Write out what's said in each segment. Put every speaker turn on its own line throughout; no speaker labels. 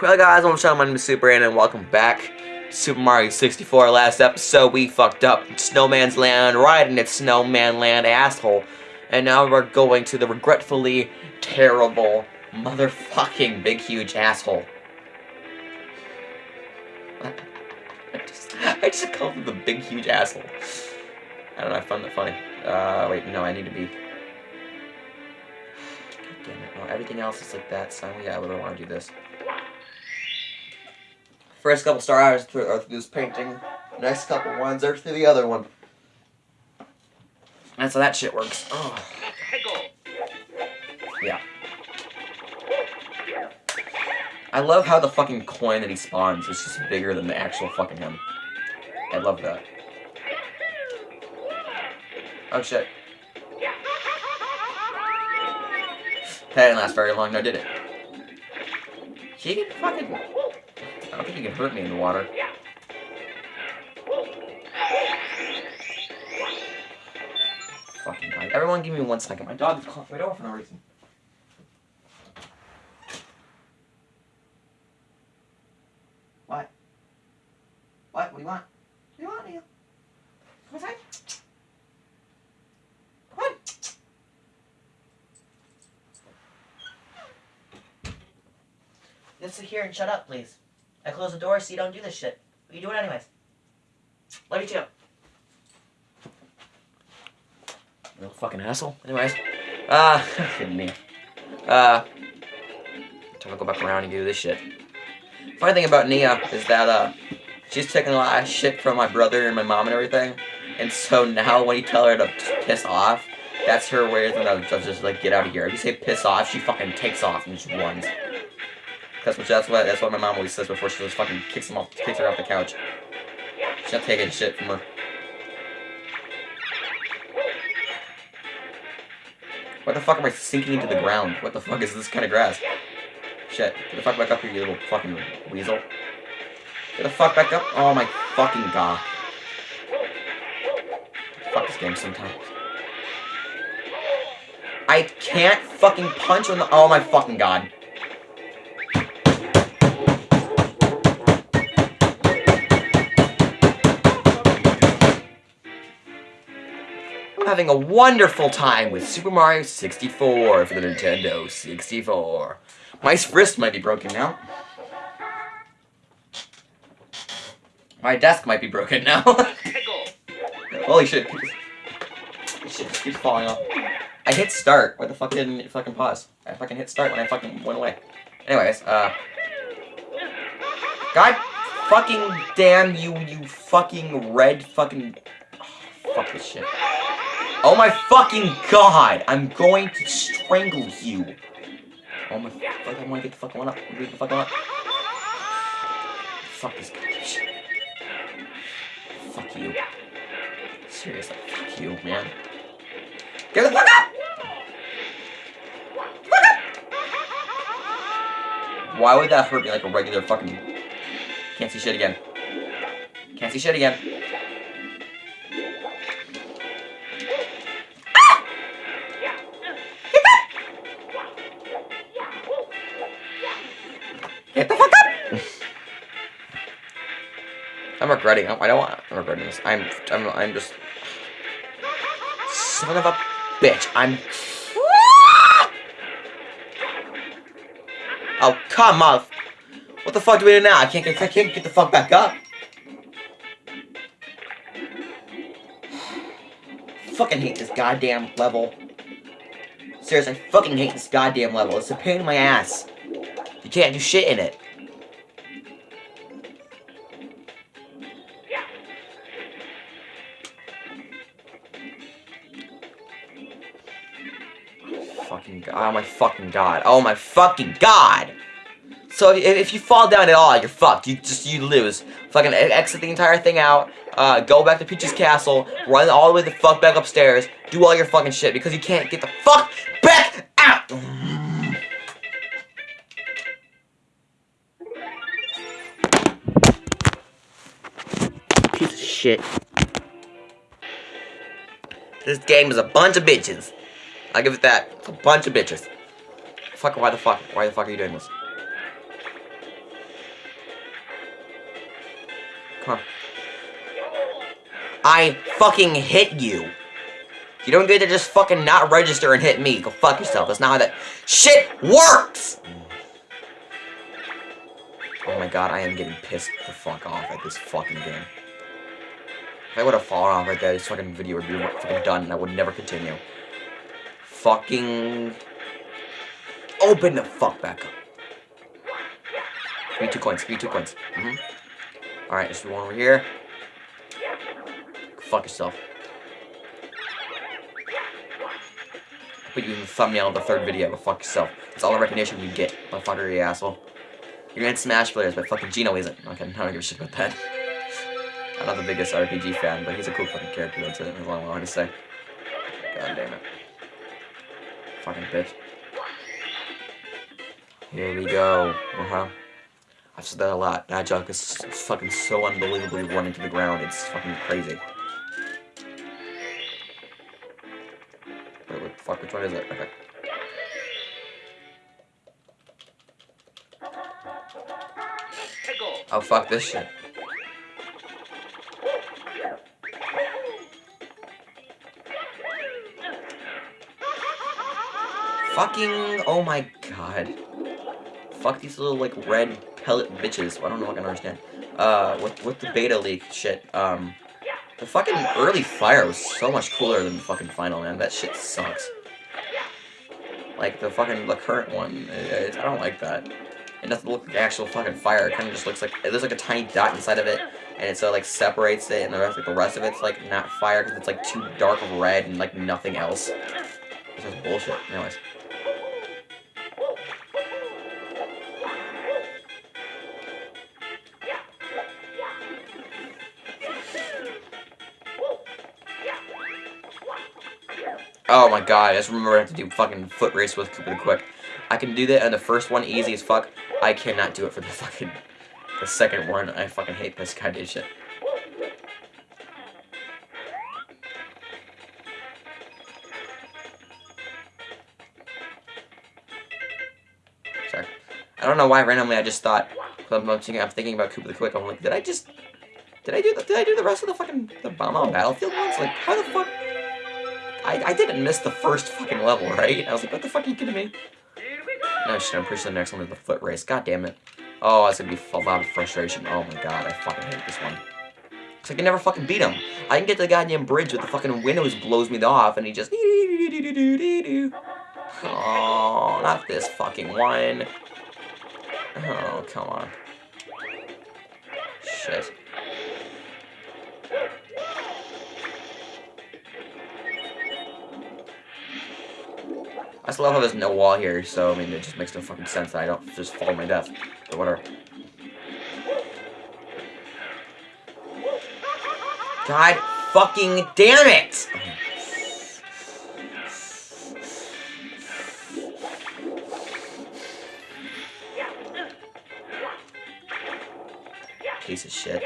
Well guys, I'm Sean, my name is Super and welcome back to Super Mario 64. Last episode we fucked up Snowman's Land right in Snowman Land asshole. And now we're going to the regretfully terrible motherfucking big huge asshole. I just, I just called him the big huge asshole. I don't know, I found that funny. Uh, wait, no, I need to be... God damn it, no, everything else is like that, so yeah, I really want to do this. First couple star hours through, are through this painting. Next couple ones are through the other one. That's how that shit works. Oh. Yeah. I love how the fucking coin that he spawns is just bigger than the actual fucking him. I love that. Oh shit. That didn't last very long, no did it? He fucking... Think he can hurt me in the water. Fucking. Everyone give me one second. My dog is calling my door for no reason. What? What? What do you want? What do you want, Neil? Just sit here and shut up, please. I close the door so you don't do this shit. But you do it anyways. Love you too. Real fucking asshole. Anyways. Uh, kidding me. Uh, time to go back around and do this shit. Funny thing about Nia is that, uh, she's taking a lot of shit from my brother and my mom and everything. And so now when you tell her to piss off, that's her way of just like, get out of here. If you say piss off, she fucking takes off and just runs. That's what that's what that's what my mom always says before she just fucking kicks him off kicks her off the couch. She's not taking shit from her. What the fuck am I sinking into the ground? What the fuck is this kind of grass? Shit. Get the fuck back up here, you little fucking weasel. Get the fuck back up. Oh my fucking god. Fuck this game sometimes. I can't fucking punch on the- Oh my fucking god. Having a wonderful time with Super Mario 64 for the Nintendo 64. My wrist might be broken now. My desk might be broken now. Holy shit. Shit keeps falling off. I hit start. Why the fuck didn't it fucking pause? I fucking hit start when I fucking went away. Anyways, uh... God fucking damn you, you fucking red fucking... Oh, fuck this shit. Oh my fucking god! I'm going to strangle you. Oh my fuck, I wanna get the fuck on up. Get the fuck up. Fuck this shit. Fuck you. Seriously, fuck you, man. Get the fuck up! Fuck up! Why would that hurt me like a regular fucking... Can't see shit again. Can't see shit again. I'm regretting. I don't want. I'm regretting this. I'm. I'm. I'm just. Son of a bitch. I'm. Oh come on! What the fuck do we do now? I can't get. I can't get the fuck back up. fucking hate this goddamn level. Seriously, I fucking hate this goddamn level. It's a pain in my ass. You can't do shit in it. Fucking god. Oh my fucking god. Oh my fucking god! So if, if you fall down at all, you're fucked. You just, you lose. Fucking exit the entire thing out, uh, go back to Peach's castle, run all the way the fuck back upstairs, do all your fucking shit, because you can't get the fuck back out! Piece of shit. This game is a bunch of bitches. I'll give it that. It's a bunch of bitches. Fuck, why the fuck? Why the fuck are you doing this? Come on. I fucking hit you. You don't get to just fucking not register and hit me. Go fuck yourself. That's not how that shit works! Oh my god, I am getting pissed the fuck off at this fucking game. If I would have fallen off right there, this fucking video would be fucking done and I would never continue. Fucking... Open the fuck back up. Give me two coins, give me two coins. Mm -hmm. Alright, there's one over here. Fuck yourself. Put you in the thumbnail of the third video, but fuck yourself. That's all the recognition you get, motherfucker, you asshole. You're in Smash Players, but fucking Geno isn't. Okay, I don't give a shit about that. I'm not the biggest RPG fan, but he's a cool fucking character, that's it. That's all I wanted to say. God damn it. Fucking. Here we go. Uh-huh. I've said that a lot. That joke is fucking so unbelievably running to the ground. It's fucking crazy. Wait, what the fuck? Which one is it? Okay. Oh, fuck this shit. Fucking, oh my god. Fuck these little, like, red pellet bitches. I don't know what I can understand. Uh, with, with the beta leak shit, um, the fucking early fire was so much cooler than the fucking final, man. That shit sucks. Like, the fucking, the current one, it, it, I don't like that. It doesn't look like actual fucking fire. It kind of just looks like, looks like a tiny dot inside of it, and it like, separates it, and the rest, like, the rest of it's, like, not fire, because it's, like, too dark red and, like, nothing else. This is bullshit. Anyways. Oh my god, I just remember I have to do fucking foot race with Koopa the Quick. I can do that on the first one easy as fuck. I cannot do it for the fucking the second one. I fucking hate this kind of shit. Sorry. I don't know why randomly I just thought I'm, I'm thinking about Koopa the Quick. I'm like, did I just did I do the, did I do the rest of the fucking the Bob-omb Battlefield ones? Like, how the fuck? I, I didn't miss the first fucking level, right? I was like, what the fuck are you kidding me? No shit, I'm pretty sure the next one is the foot race. God damn it. Oh, it's gonna be a lot of frustration. Oh my god, I fucking hate this one. Cause I can never fucking beat him. I can get to the goddamn bridge with the fucking windows blows me off and he just Oh, not this fucking one. Oh, come on. Shit. I still love how there's no wall here, so, I mean, it just makes no fucking sense that I don't just fall to my death. But whatever. God fucking damn it! Piece of shit.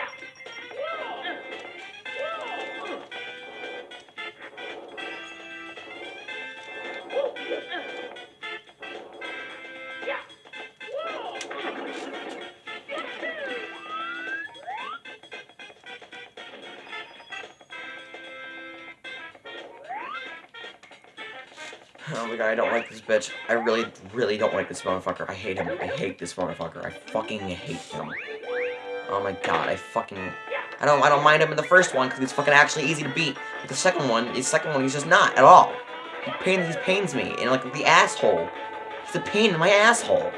Oh my god, I don't like this bitch. I really, really don't like this motherfucker. I hate him. I hate this motherfucker. I fucking hate him. Oh my god, I fucking... I don't I don't mind him in the first one, because he's fucking actually easy to beat. But the second one, the second one, he's just not, at all. He pains, he pains me, and like, the asshole. He's a pain in my asshole.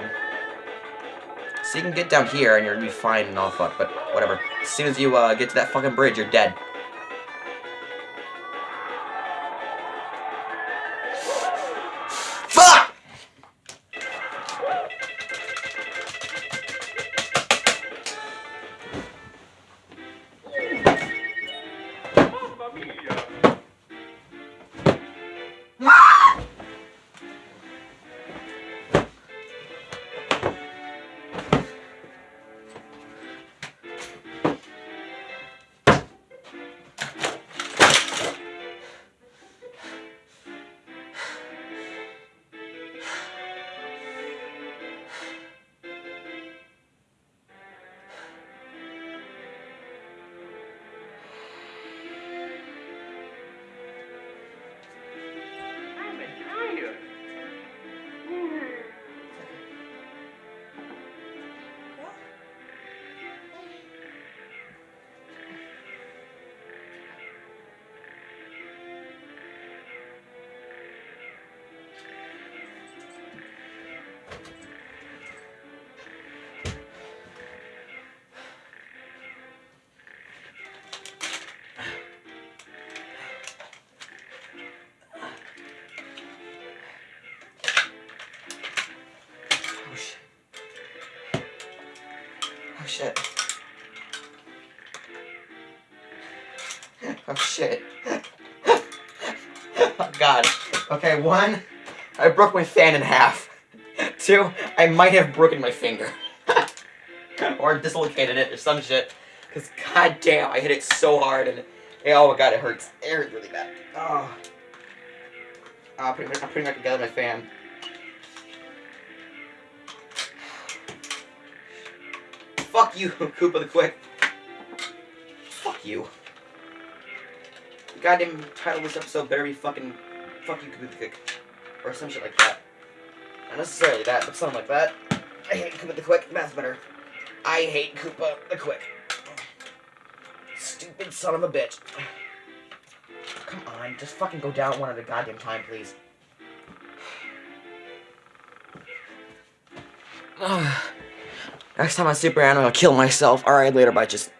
So you can get down here, and you're gonna be fine and all fuck, but whatever. As soon as you, uh, get to that fucking bridge, you're dead. media. Oh shit. Oh shit. oh god. Okay, one, I broke my fan in half. Two, I might have broken my finger. or dislocated it or some shit. Cause god damn, I hit it so hard and oh god, it hurts. It hurts really bad. Oh. Oh, I'm putting, I'm putting back together my fan. Fuck you, Koopa the Quick. Fuck you. The goddamn title of this episode better be fucking fuck you, Koopa the Quick. Or some shit like that. Not necessarily that, but something like that. I hate Koopa the Quick, that's better. I hate Koopa the Quick. Stupid son of a bitch. Come on, just fucking go down one at a goddamn time, please. Next time on Super Animal, I'll kill myself. Alright, later, bye. Just